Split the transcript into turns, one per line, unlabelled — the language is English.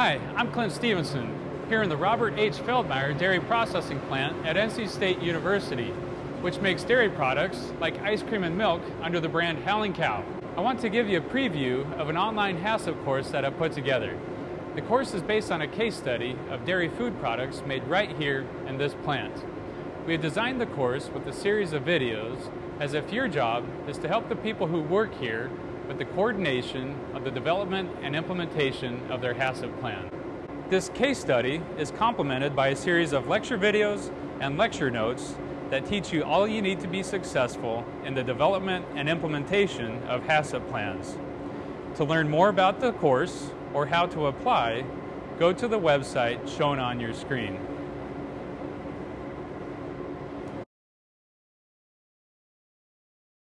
Hi, I'm Clint Stevenson, here in the Robert H. Feldmeyer Dairy Processing Plant at NC State University, which makes dairy products like ice cream and milk under the brand Howling Cow. I want to give you a preview of an online HACCP course that I've put together. The course is based on a case study of dairy food products made right here in this plant. We have designed the course with a series of videos as if your job is to help the people who work here with the coordination of the development and implementation of their HACCP plan. This case study is complemented by a series of lecture videos and lecture notes that teach you all you need to be successful in the development and implementation of HACCP plans. To learn more about the course or how to apply, go to the website shown on your screen.